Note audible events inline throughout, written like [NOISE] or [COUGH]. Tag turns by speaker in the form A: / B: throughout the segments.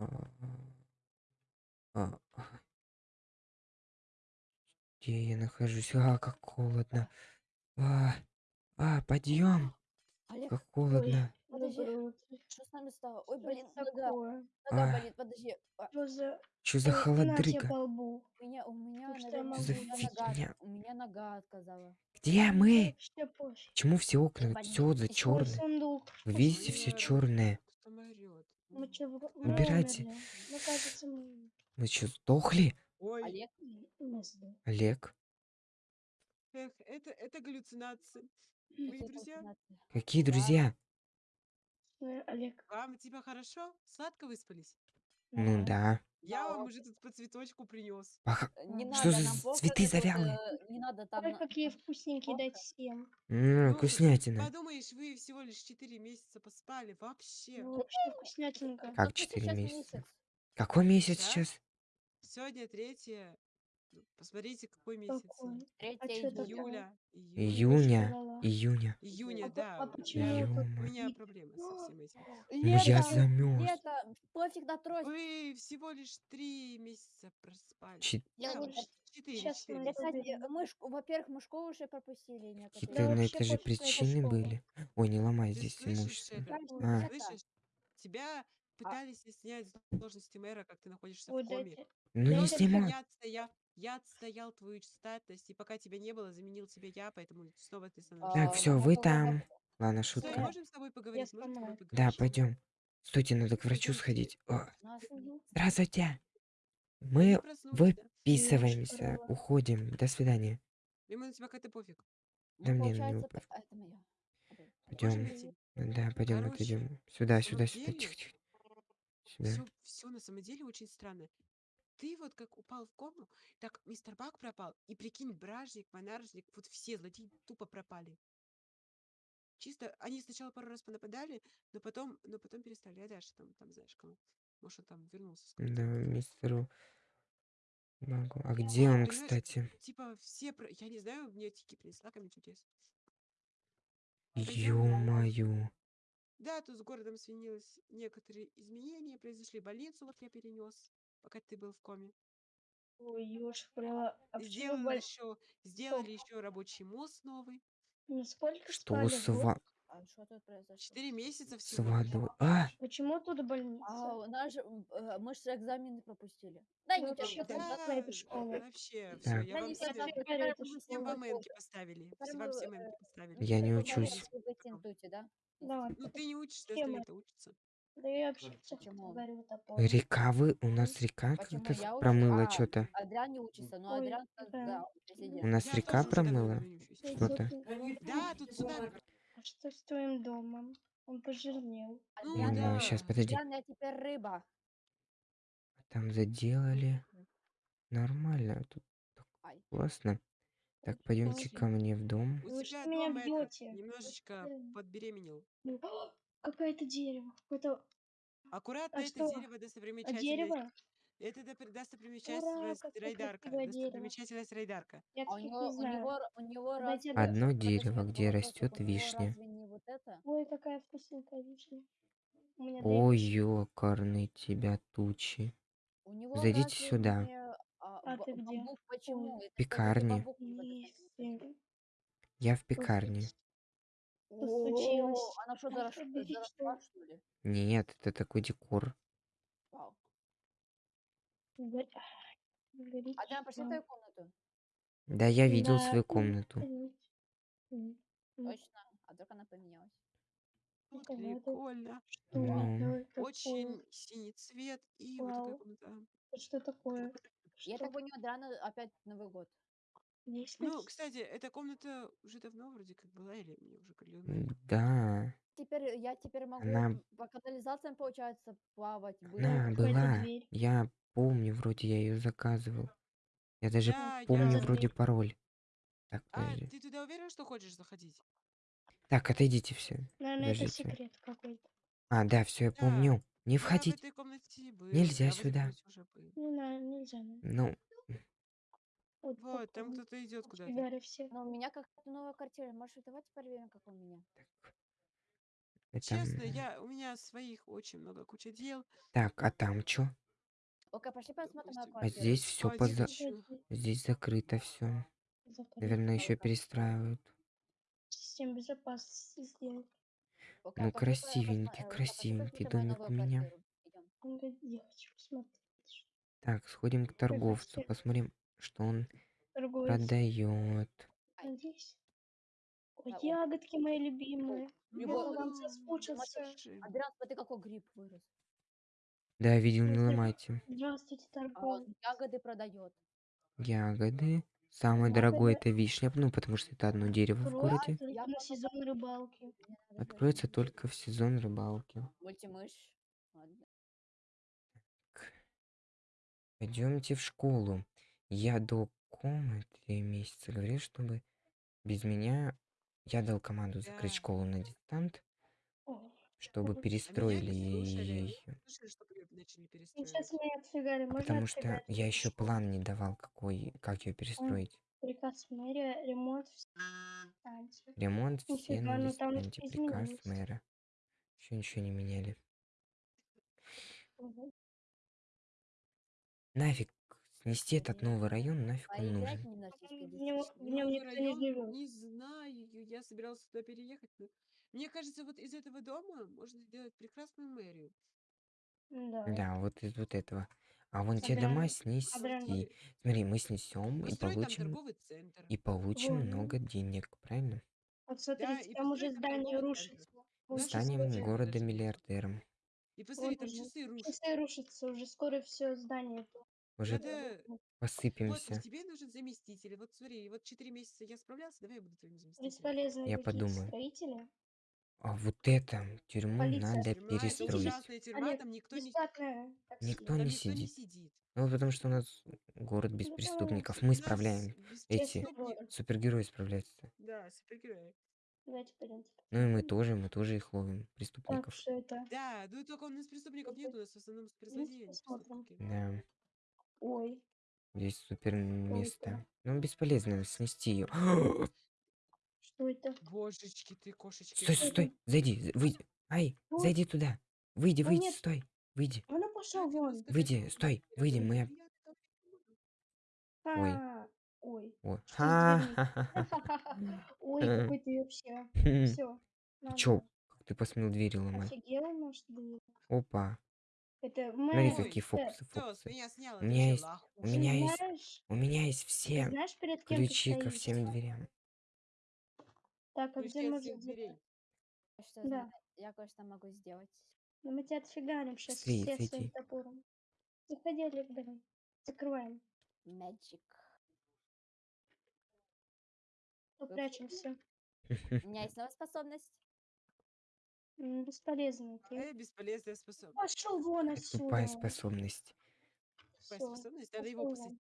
A: А, а, где я нахожусь? А, как холодно. А, а, подъем.
B: Олег,
A: Как
C: Ой,
A: холодно.
B: подожди. что с нами стало? Ой, блин, нога, нога
A: А,
B: болит, подожди. А,
C: Что за...
A: что за холодрыга?
B: У меня, у меня,
C: что
B: наверное,
A: за фигня?
B: у меня нога отказала.
A: Где мы? Почему все окна все за черное? Вы видите все черное?
C: Мы что, мы
A: Убирайте.
C: умерли? Мне кажется, мы...
A: Мы что, сдохли?
D: Ой,
B: Олег.
A: Олег,
D: эх, это, это галлюцинации. Мои
B: какие
D: друзья,
A: какие
B: Да.
A: друзья?
C: Э, Олег.
D: вам тебя хорошо? Сладко выспались?
A: Ну
C: Да.
A: Да.
D: Я
B: Да,
D: вам уже тут по цветочку принес.
A: Паха-
B: Э, Не
C: М.
A: Что
B: надо,
A: за
B: нам
A: цветы
B: этот,
A: завялые?
B: э, не надо там...
C: Ой,
B: на-
C: какие вкусненькие, дать всем.
A: М,
D: Ну,
A: вкуснятина.
D: подумаешь, вы всего лишь 4 месяца поспали. Вообще.
C: Вообще вкуснятинка.
A: Как
B: Какой
A: 4
B: сейчас
A: месяца?
B: месяц?
A: Какой месяц
D: Сейчас?
A: сейчас?
D: Сегодня третье. Посмотрите, какой месяц.
C: Какой? А
B: 3
C: чё это
B: июля.
A: Июня.
C: Ла-ла-ла.
A: Июня.
D: Июня,
C: А
D: да.
C: а почему это
D: У меня проблемы со всем этим.
A: Ну я
B: Лето,
A: замерз.
B: лето, пофиг на трость.
D: Вы всего лишь 3 месяца проспали.
A: Чет-
B: Я
D: Да,
B: вот
C: Слушай,
D: 4,
C: сейчас
D: 4
C: мы
B: Да,
D: месяца.
B: кстати,
C: Уберем.
B: мы, шк- во-первых, мы школу уже пропустили некоторые.
A: Какие-то
C: Да
A: на
C: вообще
A: это же
C: пофиг на эту
A: причины
C: школу.
A: были. Ой, не ломай
D: Ты
A: здесь
D: слышишь
A: имущество.
D: это?
A: А,
D: Слышишь? Тебя пытались снять с должности мэра, как ты находишься в коме.
A: ну не
D: Просто
A: снимай.
D: я я отстоял твою статность, и пока тебя не было, заменил тебя я, поэтому снова ты становишься.
A: Так, все, вы там. Ладно,
D: Стой,
A: шутка.
D: можем с тобой поговорить? Можем с тобой
C: сломаю.
A: Да,
D: поговорить?
A: пойдем. Стойте, надо к врачу сходить. О, здравствуйте. Мы выписываемся, уходим. До свидания.
D: Ему на тебя как-то пофиг.
A: Да
B: Ну,
A: мне на него пофиг.
B: а,
A: Пойдем. Да, пойдем, отойдем. Сюда, сюда, сюда. Тихо, тихо.
D: Все, все на самом деле очень странно. Ты вот как упал в кому, так мистер Бак пропал, и прикинь, Бражник, Монаржник, вот все злодеи тупо пропали. Чисто, они сначала пару раз понападали, но потом, но потом перестали. А дальше там, там знаешь кому. Может, он там вернулся с
A: Да, мистеру Магу. А где он,
D: Понимаешь,
A: кстати?
D: типа все, про- я не знаю, мне тики принесла камень чудес. Пойдем.
A: Ё-моё.
D: Да, тут с городом сменилось некоторые изменения, произошли больницу, вот я перенес, пока ты был в коме.
C: Ой, ёж, прямо... А почему
D: Сделали
C: боль...
D: еще, сделали еще рабочий мост новый.
C: Ну, сколько
A: Что
C: спали?
A: с,
C: Год?
A: ва-
B: А что тут произошло?
D: Четыре месяца всего.
A: водой? А,
C: Почему тут больница?
B: А у нас же, э, мы же экзамены пропустили. Дай
C: Ну, плохо.
B: да?
C: на эту школу.
D: вообще, все,
A: Так.
D: я
B: Да
D: вам
B: не
D: все,
C: это школа.
D: всем вам
B: сегодня-
D: эмки поставили. Все вам всем
B: э,
D: эмки поставили.
B: ну,
A: Я не учусь.
B: да?
C: Да,
D: Ну ты не учишься,
C: Тема.
D: остальные-то учатся.
C: Да я вообще
B: Почему?
C: говорю такое.
A: река вы? У нас река
B: Почему
A: как-то
B: я
A: промыла
B: А,
A: что-то.
B: Адриан не учится, но
C: Ой,
B: Адриан,
C: да.
B: да, он
A: У нас
D: Я
A: река
D: тоже
A: промыла? Что-то.
D: Да, тут сюда.
C: А что с твоим домом? Он пожирнел.
D: Ну
B: Адриан,
D: да.
A: сейчас, подожди.
B: Адриан, я теперь рыба.
A: Там заделали. Нормально. Тут так
B: Ай.
A: классно. Так, пойдемте ко мне в дом.
D: У
C: Вы
D: тебя
C: что меня
D: дом
C: бьете?
D: немножечко подбеременел. [GASPS]
C: Какое-то дерево. Какое-то
D: Аккуратно
C: А
D: это
C: что?
D: дерево
C: а
D: достопримечательность.
C: дерево?
D: Это
C: Ура,
D: достопримечательность
C: какое
D: Райдарка.
C: красивое дерево.
D: Достопримечательность Райдарка.
C: Я
B: А у
C: таких
B: него,
C: не
B: у
C: знаю.
B: него, у него
C: Дайте
B: разве...
C: одно-
A: Одно
B: подожди,
A: дерево, где растет
B: У него
A: вишня.
B: разве не вот это?
C: Ой, какая вкусненькая вишня. У меня
A: Ой,
C: дай
A: ёкарный тебя тучи.
B: У него
A: Зайдите
B: разве
A: сюда.
B: не, а,
C: А
B: ба-
C: ты где?
B: бамбук почему? Это.
C: Если
A: Я в пекарне.
C: Что случилось?
B: О, Она что,
C: Ай,
B: зарос-
C: уберите,
B: заросла, что ли?
A: Нет, это такой декор.
B: Вау. Адриан, пошли в твою комнату.
A: Да, я видел
C: Да,
A: свою комнату.
B: Точно. А вдруг она поменялась?
C: Это надо.
D: прикольно.
C: Что
A: Ну.
C: это такое?
D: Очень синий цвет. И вот такая
C: Вау.
D: комната.
C: Это Что такое?
B: Я
C: Что?
B: так понимаю, Адриана опять Новый год.
C: Есть
D: Ну,
C: ли-
D: кстати, эта комната уже давно вроде как была, или мне уже ну,
A: М, Да,
B: Теперь я теперь могу
A: Она-
B: по канализациям, получается, плавать. Быть.
A: она была.
C: дверь.
A: Я помню, вроде я ее заказывал. Я даже
D: Да,
A: помню
D: я-
A: вроде пароль. Так,
D: А,
A: подожди.
D: ты туда уверен, что хочешь заходить?
A: Так, отойдите все.
C: Наверное, это
A: Подождите.
C: секрет какой-то.
A: А, да, все, я
D: Да,
A: помню. Не
D: Я в
A: входить.
D: этой комнате был.
A: Нельзя
D: я в этой
A: сюда.
D: комнате уже был.
C: Не знаю, нельзя. наверное.
A: Ну,
C: Вот,
D: там кто-то идет куда-то.
C: Фигари все.
B: Но у меня какая-то новая картина. Может, давайте проверим, как у меня.
D: Честно,
A: Этом...
D: я, у меня своих очень много, куча дел.
A: Так, а там чё?
B: Окей, пошли посмотрим мою
D: Допустим.
A: А
B: квартиру.
A: здесь все поза... Здесь закрыто все. Наверное, еще перестраивают.
C: Систему безопасности сделать.
B: Окей,
A: Ну,
B: посма-
A: красивенький,
B: пошли
A: красивенький домик у меня.
B: квартиру.
C: Я хочу посмотреть. что
A: Так, сходим к торговцу,
C: квартира.
A: посмотрим, что он Продает.
C: Надеюсь. Ой,
B: А,
C: ягодки мои любимые. Я
B: Его-
C: вам соскучился.
B: Адриан, смотри, какой гриб вырос.
A: Да, видел, не ломайте.
C: Здравствуйте,
B: А он
C: торговец.
B: ягоды продает.
A: Ягоды. Самое
C: Ягоды.
A: дорогое это вишня, ну, потому что это одно дерево в
C: Просто
A: городе.
B: Я
C: на
B: просто
C: сезон рыбалки.
A: Откроется только в сезон рыбалки.
B: Мультимыш. Ладно.
A: Пойдемте в школу. Я до комы три месяца говорил, чтобы без меня я дал команду закрыть школу на дистант, чтобы
C: А
A: перестроили ее.
C: ну сейчас отфигали. Можно
A: Потому что я еще план не давал, какой, как ее перестроить.
C: Приказ мэрия, ремонт в станции.
A: Ремонт все на
C: ну
A: дистанте. Приказ
C: изменилось.
A: мэра. Еще ничего не меняли. Нафиг снести этот новый район, нафиг он нужен.
C: В нем, в нем
D: Новый
C: никто не живет.
D: Не знаю, я собирался туда переехать. но Мне кажется, вот из этого дома можно сделать прекрасную мэрию.
C: Да.
A: Да, вот из вот этого. А вон те дома снести. Смотри, мы снесем и получим и получим
C: Вот.
A: много денег, правильно?
C: Вот
D: Да,
C: смотрите,
D: и
C: там уже здание рушится.
D: Наши
A: Станем
C: скоро,
D: служащие
A: города
D: даже.
A: миллиардером.
D: И посмотри,
C: вот
D: там
C: уже
D: часы рушатся.
C: часы рушатся, уже скоро все здание.
A: Уже
D: Надо... Вот,
A: посыпемся.
D: тебе нужен заместитель. Вот смотри, вот 4 месяца я справлялся, давай я буду твоим заместителем.
C: Бесполезные
A: Я
C: какие-то
A: подумаю.
C: строители.
A: А вот это тюрьму
C: Полиция.
A: надо
D: Тюрьма, это
A: перестроить.
D: ужасная тюрьма,
C: Олег,
D: там никто не...
C: бесплатное такси.
A: Никто
D: Там
A: не
D: никто не
A: сидит.
D: сидит.
A: Ну, потому что у нас город без
C: Ну,
A: преступников. Мы
D: У нас
A: справляем.
D: без
A: Эти
C: Честный
D: преступник-
C: город.
A: супергерои справляются.
D: Да, супергерои.
C: Давайте пойдемте.
A: Ну и мы тоже, мы тоже их ловим,
C: Так,
A: преступников.
C: что это?
D: Да, ну только у нас преступников нет, у нас в основном злодеи, а не
C: посмотрим.
D: преступники.
A: Да,
C: Ой,
A: здесь супер место. Ну, бесполезно снести ее.
C: что это?
D: Божечки ты, кошечки.
A: Стой, стой, стой, зайди, з- выйди. Ай,
C: Ой.
A: зайди туда. Выйди, выйди,
C: нет.
A: стой, выйди.
C: А ну пошел
D: Хотела
C: вон.
A: Выйди,
D: что
A: стой,
D: я
A: выйди, мы...
D: я так не буду.
A: Ой.
C: А, Ой.
A: О,
C: Что с дверьми?
A: ха-ха-ха.
C: Ой,
A: Э.
C: какой ты вообще. [LAUGHS] Все.
A: Ты чё, как ты посмел двери ломать?
C: Офигел наш дверь.
A: Опа,
C: Это
A: смотри,
C: мы...
A: какие фокусы, фокусы.
D: меня сняла,
A: У меня есть- у меня есть У меня есть все
C: знаешь, перед кем
A: ключи ко всем дверям.
C: Так, а где мы.
B: Что
C: Да.
B: Я кое-что могу сделать.
C: Ну мы тебя отфигарим сейчас
A: Быстрее,
C: все своим топором. Заходи, Олег, давай. Закрываем.
B: Magic.
C: Попрячемся.
B: У меня [LAUGHS] есть новая способность.
C: М, Бесполезно ты.
D: Э, бесполезная способность.
C: Пошел вон
A: Тупая
C: отсюда.
A: способность.
D: Тупая
C: Всё,
D: способность, надо его
C: вон.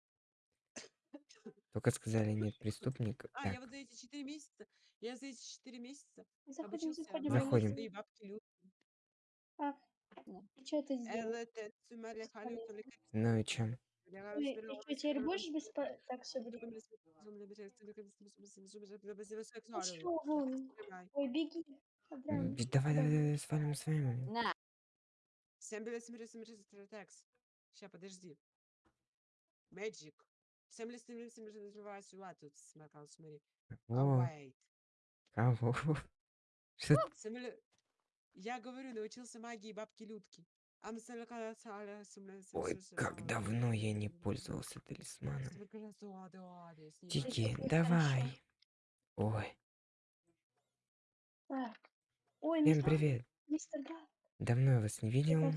A: Только сказали нет преступника.
D: А, я
A: Так,
D: вот за эти 4 месяца, я за эти 4 месяца
C: Заходим,
D: обучился
C: заходим.
D: свои бабки лю-
C: А, что ты сделал?
D: Халю,
C: Бесполезно.
A: ну и чем?
C: Ты, ты что, теперь будешь беспо... Так, все. Пошел вон. Ой, беги.
A: Давай,
C: куда?
A: давай, давай, свалим с вами.
B: На.
D: Всем бля, смотри, смотри, смотри, текст. Ща, подожди. Magic. Всем ли смотри, смотри, смотри, сюда тут смакал, смотри. Await.
A: кого? Что ты-
D: Всем ли- Я говорю, научился магии бабки Людки. А
A: Ой, как давно я не пользовался талисманом.
D: с
A: Тики,
C: Сейчас
A: давай. Ой,
C: Так. Ой,
A: всем
C: мистер,
A: привет.
C: мистер Гар,
A: Давно я вас не видел.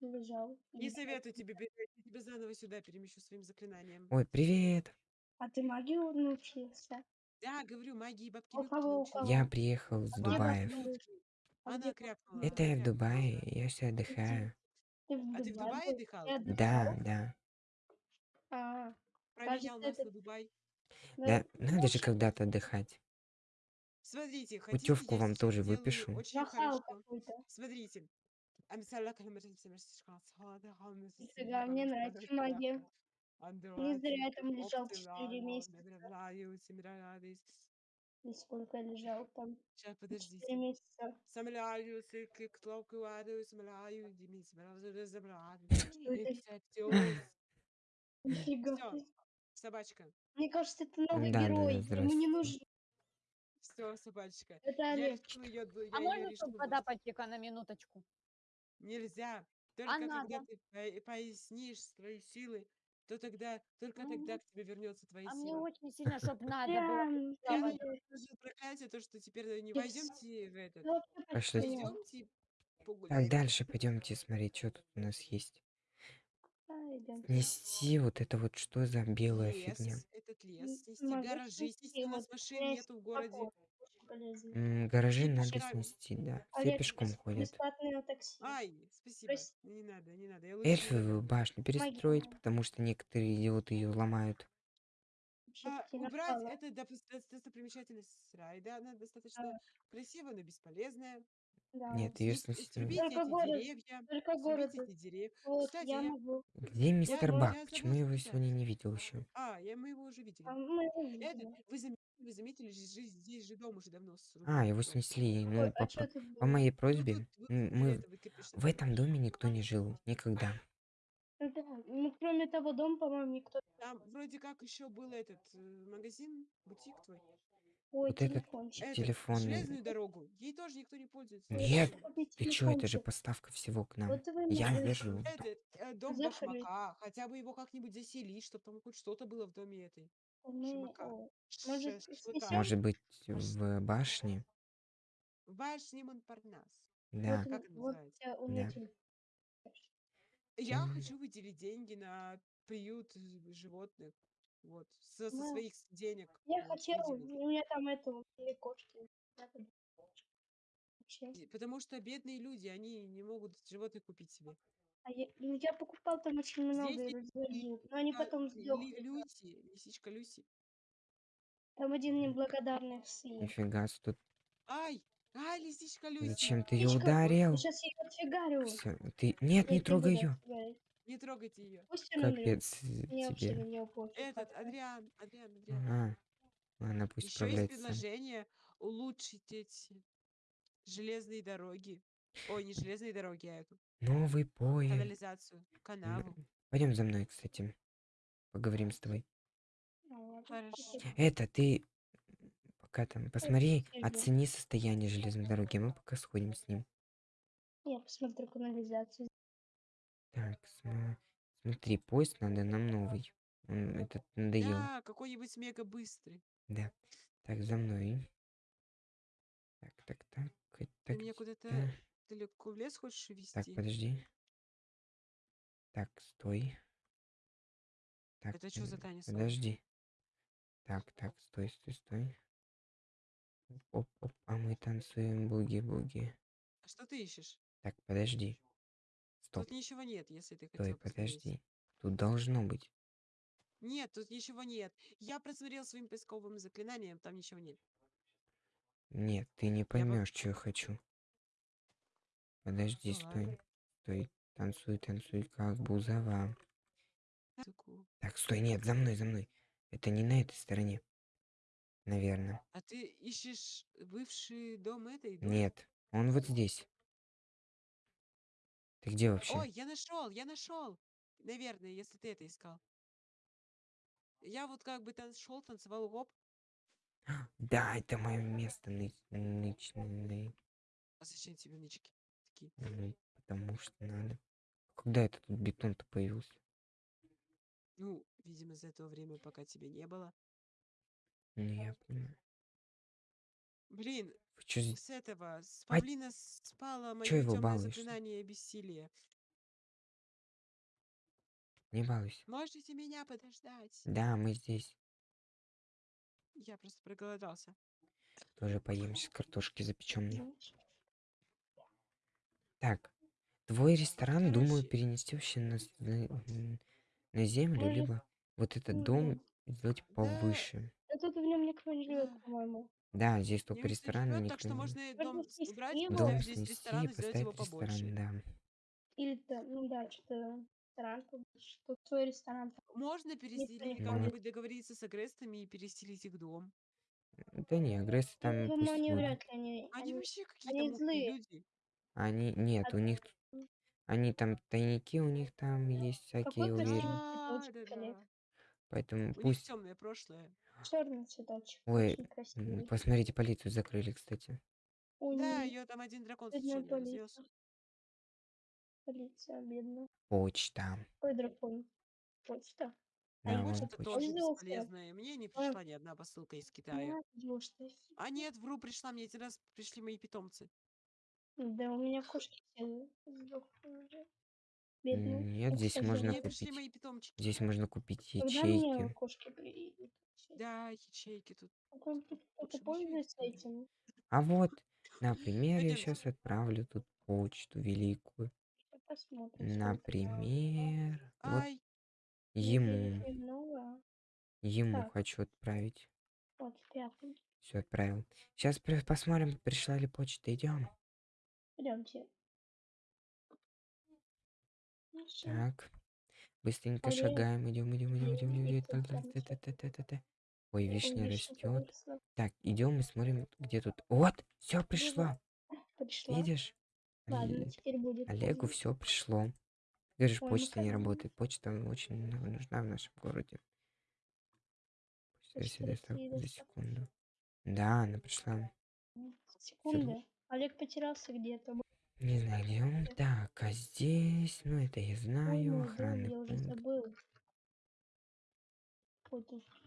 C: лежал?
D: Не советую тебе бегать, я тебя заново сюда перемещу своим заклинанием.
A: Ой, привет.
C: А ты магию научился?
D: Да, говорю, магии бабки
C: У кого, у кого?
A: Я приехал с?
C: А
D: Она крякнула.
A: Это я в. Дубае, я все отдыхаю.
C: Ты в
D: А ты в
C: Дубае
D: отдыхал?
A: Да, да.
C: А,
D: Променял нас
C: это-
D: на Дубай.
C: ну,
A: Да, надо же когда-то отдыхать.
D: Смотрите, хотите,
A: Путевку вам тоже выпишу.
D: Очень хорошо. Смотрите.
C: Нифига, мне нравится магия. Не зря я там лежал 4
D: оптимала
C: месяца. Или сколько я лежал там?
D: Сейчас, подожди.
C: Четыре месяца. [LAUGHS] Нифига.
D: Собачка.
C: Мне кажется, это новый
A: Да, да,
C: герой. Ему не нужен.
D: Все, собачка.
C: Это
D: Я
C: Олег.
D: решил ее,
B: А
D: я ее
B: можно
D: решил
B: туда
D: бросить.
B: пойти-ка на минуточку?
D: Нельзя. Только
B: А
D: когда
B: надо.
D: ты по- пояснишь свои силы, то тогда, только тогда
B: Мгм.
D: к тебе вернется твоя
B: А мне
D: сила.
B: очень сильно, чтоб [LAUGHS] надо было.
C: Прям,
D: Я на наложил проклятие, то, что теперь не
C: Я
D: пойдемте в этот.
A: Пошли.
D: Пойдемте
A: Так,
D: погулять.
A: дальше пойдемте смотреть, что тут у нас есть.
C: Да, идём.
A: Снести вот это вот что за белая фигня.
D: Этот лес, снести
C: могу
D: гаражи,
C: снести,
D: снести, у
C: у
D: машин нету в городе.
A: М, Гаражи надо снести, да. Все
C: Олег,
A: пешком ходят.
C: бесплатное такси.
D: Ай, спасибо.
C: Прости.
D: Не надо, не надо. Я лучше
A: Эльфовую башню перестроить, потому что некоторые идиоты ее ломают.
D: А, убрать это допус- дос- достопримечательность райда. Она достаточно красивая, но бесполезная.
C: Да.
A: Нет, ее.
D: Срубите
C: Только
D: эти
C: город.
D: деревья.
C: Только город.
D: Срубите эти деревья.
C: Вот,
D: Кстати,
C: я
D: я-
C: могу.
A: Где мистер
D: я
A: Бак?
D: забыл
A: Почему я его сегодня не видел еще?
D: А, я, мы его уже видели.
C: А мы его
D: Это,
C: видели.
D: вы заметили, вы заметили, здесь, же дом уже давно срубили.
A: А, его
D: Дом.
A: снесли.
C: Ой,
A: Ну,
C: а
A: по,
C: что
A: по-
C: тут
A: по моей
D: Ну,
A: просьбе.
D: тут-
A: м,
D: для
A: Мы
D: кирпичная
A: в этом доме никто не жил. Никогда.
C: Ну да, ну, кроме того дома, по-моему, никто...
D: Там вроде как еще был этот э, магазин, бутик твой.
C: Ой,
A: Вот этот
C: телефончик.
D: Этот,
A: Телефонный.
D: железную дорогу. Ей тоже никто не пользуется.
A: Нет, Ты чё, это же поставка всего к нам.
C: Вот
A: Я вижу.
D: Этот э, дом
C: Заходи.
D: башмака. Хотя бы его как-нибудь заселить, чтобы там хоть что-то было в доме этой.
C: О, может, снесем?
A: Может быть, в башне?
D: В башне Монпарнас.
A: Да.
C: Вот,
D: Как это
C: вот
D: называется?
C: я- у меня
A: Да.
C: телефон.
D: Я хочу выделить деньги на приют животных. Вот. Со, со
C: Ну,
D: своих денег.
C: Я
D: вот,
C: хотела, у меня там это, у меня кошки. Вообще.
D: Потому что бедные люди, они не могут животных купить себе.
C: А я, ну, я покупал там очень много
D: Здесь
C: разводил, но они
D: А,
C: потом
D: Ли-
C: сдохли.
D: Люси, лисичка Люси.
C: Там один неблагодарный сын.
A: Нифига, тут
D: Ай! Ай, лисичка Люси!
A: зачем ты ее ударил?
C: Сейчас я ее отфигарю.
A: Всё, ты... Нет,
C: Я
A: не трогай ее.
C: отфигарить.
D: Не трогайте ее.
C: Пусть он умрет.
A: Капец э,
C: Мне вообще на
A: тебе.
C: нее пофиг.
D: Этот. Адриан, Адриан, Адриан.
A: Ага. Ладно, пусть
D: Еще есть
A: справляется
D: предложение улучшить эти железные дороги. Ой, не железные дороги, а эту
A: Новый поезд.
D: канализацию, канаву.
A: Пойдем за мной, кстати. Поговорим с тобой.
C: А, ладно,
D: Хорошо.
A: Это ты пока там посмотри, оцени состояние железной дороги. Мы пока сходим с ним.
C: Я посмотрю канализацию.
A: Так, сма- смотри, поезд надо нам новый. Он этот надоел.
D: Да, какой-нибудь мега быстрый.
A: Да. Так, за мной. Так, так, так.
D: Ты
A: Так,
D: меня
A: т-
D: куда-то
A: да.
D: далеко в лес хочешь
A: Так,
D: вести?
A: подожди. Так, стой. Так,
D: Это чё за
A: м,
D: танец?
A: Подожди. Так, так, стой, стой, стой. Оп, оп, а мы танцуем буги-буги.
D: А что ты ищешь?
A: Так, подожди. Стоп,
D: Тут ничего нет, если ты
A: стой,
D: хотел посмотреть.
A: подожди. Тут должно быть.
D: Нет, тут ничего нет. Я просмотрел своим поисковым заклинанием, там ничего нет.
A: Нет, ты не поймешь, что я хочу. Подожди,
D: Ну
A: стой.
D: ладно.
A: Стой. Танцуй, танцуй, как бузова. Так, стой, нет, за мной, за мной. Это не на этой стороне. Наверное.
D: А ты ищешь бывший дом этой? дом?
A: Нет, он вот здесь. Ты где вообще?
D: Ой, я нашел, я нашел. Наверное, если ты это искал. Я вот как бы там шел, танцевал гоп. [GASPS]
A: Да, это мое место ны- нычное.
D: А зачем тебе нычки? Такие.
A: Ну, потому что надо. Когда это тут бетон-то появился?
D: Ну, видимо, за это время, пока тебя не было.
A: Ну, я понимаю.
D: Блин,
A: чё
D: с этого, с павлина спало мое
A: чё его
D: темное
A: балуешь-то?
D: заклинание бессилия.
A: Не балуйся.
D: Можете меня подождать?
A: Да, мы здесь.
D: Я просто проголодался.
A: Тоже поем сейчас картошки запеченные. Так, твой ресторан, думаю,
D: Короче.
A: перенести вообще на, с- на, м, на землю,
C: Мой рес-
A: либо вот этот дом сделать
D: Да.
A: повыше.
C: А тут в нем никто не живет,
D: Да.
C: по-моему.
A: Да, здесь только ресторан,
D: живет, так что можно и дом
C: снести
D: убрать.
A: Дом
D: поставить здесь
A: снести
D: ресторан
A: и
D: сделать его
A: поставить
D: побольше.
A: ресторан, да.
C: Или то, ну да, что-то ресторан, побольше, что твой ресторан.
D: Можно переселить,
C: ходит.
D: как-нибудь договориться с агрестами и переселить их дом.
A: Да не, агрессы там
C: Ну,
A: пусть
C: они вряд ли, они,
D: Они
C: они,
D: вообще какие-то
C: злые.
D: люди.
A: Они нет,
C: А
A: у них они там тайники у них там есть всякие, я уверен.
D: А,
C: цветочек, Олег.
A: Поэтому
D: У них
A: пусть
D: темное прошлое.
C: Черный цветочек,
A: Ой,
C: очень красивый.
A: посмотрите, полицию закрыли, кстати.
C: Ой,
D: Да, ее там один дракон случайно разнес.
C: полиция. Полиция, бедная.
A: Почта.
C: Ой, дракон. Почта. А
A: Да, вон
D: Почта
A: почта.
D: тоже бесполезная. Мне не
C: А,
D: пришла ни одна посылка из Китая. А нет, вру, пришла. Мне один раз пришли мои питомцы.
C: Да, у меня кошки все сдохли уже. Бедные.
A: Нет,
C: Ну,
A: здесь
C: кстати,
A: можно купить.
D: мои питомчики.
A: Здесь можно купить
C: Когда мне
A: ячейки.
D: Да, ячейки тут.
C: А?
A: А вот, например, я сейчас отправлю тут почту великую. Например, вот ему,
C: Много.
A: ему
C: Так.
A: хочу отправить. Все отправил. Сейчас посмотрим, пришла ли почта. Идем.
C: Пойдемте. Ну.
A: Так. Быстренько шагаем. Идем, идем, идем, идем, идем. Идем. Ой,
C: Ой,
A: вишня растет. Так, идем и смотрим, где тут. Вот, все пришло. Видишь?
C: Ладно,
A: Оле-
C: теперь будет
A: Олегу все пришло. Говоришь,
C: ну
A: почта не работает. Почта очень ну- нужна в нашем городе. Почта секунду. Да, она пришла.
C: Секунда. Олег потерялся где-то.
A: Не знаю, где он. Так, а здесь, ну это я знаю, охранный
C: я уже
A: пункт.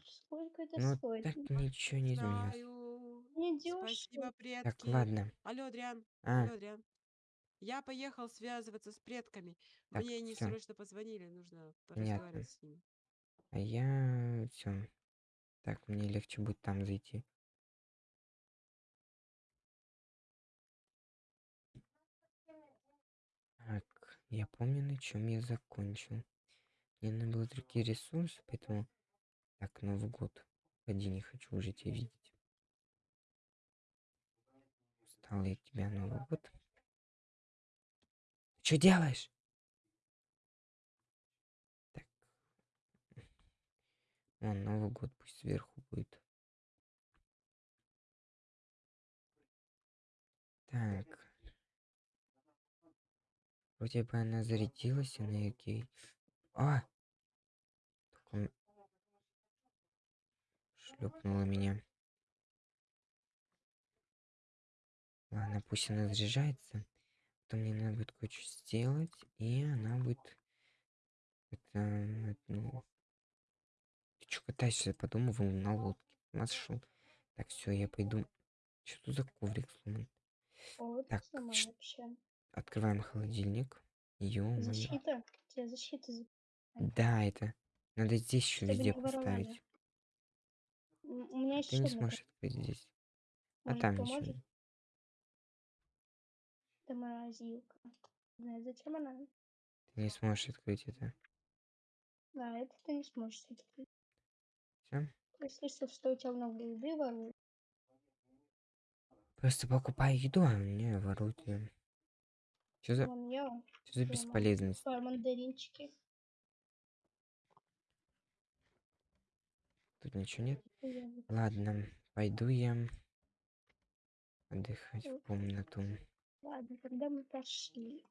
C: сколько это
A: Ну
C: стоит?
A: так ничего не изменилось.
C: Не
D: Спасибо, предки.
A: Так, ладно.
D: Алло, Адриан.
A: А,
D: Алло, Адриан. Я поехал связываться с предками.
A: Так,
D: Мне они
A: всё.
D: срочно позвонили, нужно
A: Понятно.
D: поразговаривать с ними.
A: а я все. Так, мне легче будет там зайти. Я помню, на чем я закончил. Мне надо было другие ресурсы, поэтому... Так, Новый год. Пойди, не хочу уже тебя видеть. Устал я тебя, Новый год. Что делаешь? Так. Вон, Новый год пусть сверху будет. Так. Вроде бы она зарядилась энергией. А! Только шлепнула меня. Ладно, пусть она заряжается. Потом мне надо будет кое-что сделать, и она будет... Это, это, ну... Ты что катаешься? Подумывал на лодке. Нашел. Так, все, я пойду. Что тут за коврик сломан?
C: О, вот
A: Так, ш-
C: вообще.
A: Открываем холодильник. Ё-моё.
C: Защита. Тебе защита. за-
A: Да, это. Надо здесь еще
C: Чтобы
A: везде поставить.
C: У меня есть
A: Ты не
C: еще
A: сможешь открыть здесь. А
C: Может,
A: там
C: поможет?
A: еще.
C: Это морозилка. Знаю, зачем она?
A: Ты не сможешь открыть это.
C: Да, это ты не сможешь открыть.
A: Все.
C: Если что, что у тебя много еды воруют.
A: Просто покупай еду, а мне воруют её. Что за,
C: Вон я.
A: что за бесполезность?
C: Свои мандаринчики.
A: Тут ничего нет. Ладно, пойду я отдыхать в комнату.
C: Ладно, когда мы пошли.